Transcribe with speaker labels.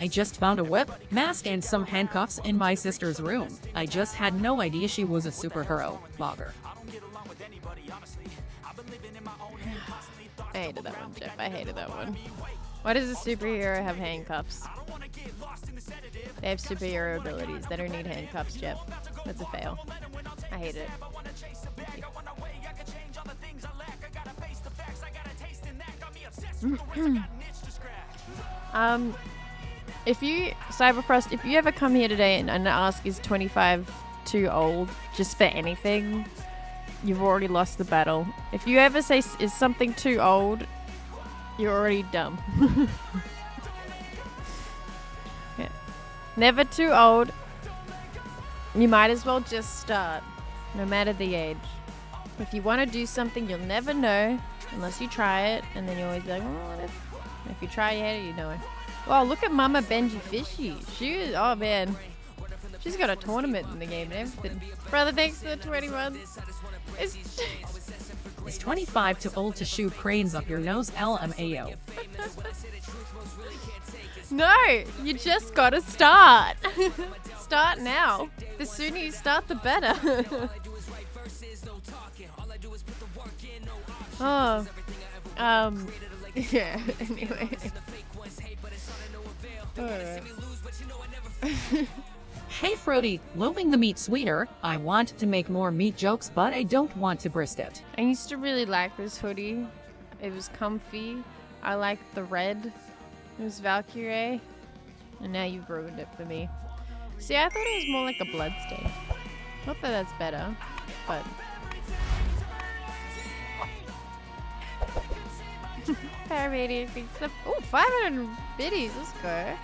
Speaker 1: I just found a whip, mask, and some handcuffs in my sister's room. I just had no idea she was a superhero. Blogger.
Speaker 2: I hated that one, Jeff. I hated that one. Why does a superhero have handcuffs? They have superhero abilities. They don't need handcuffs, Jeff. That's a fail. I hate it. Um, if you Cyberfrost, if you ever come here today and, and ask is 25 too old just for anything, you've already lost the battle. If you ever say is something too old, you're already dumb. yeah. Never too old. You might as well just start, no matter the age. If you want to do something, you'll never know unless you try it, and then you always be like, oh, what if? If you try it, you know it. Wow, look at Mama Benji Fishy. She is, oh man. She's got a tournament in the game and everything. Brother, thanks for the 21. It's...
Speaker 1: Is 25 too old to shoot cranes up your nose? LMAO.
Speaker 2: no, you just gotta start. start now. The sooner you start, the better. oh. Um. Yeah, anyway. Alright.
Speaker 1: Hey Frody, loving the meat sweeter. I want to make more meat jokes, but I don't want to burst it.
Speaker 2: I used to really like this hoodie. It was comfy. I liked the red. It was Valkyrie. And now you've ruined it for me. See, I thought it was more like a blood stain. Not that that's better, but... Paramedic. Oh, 500 biddies, let's go.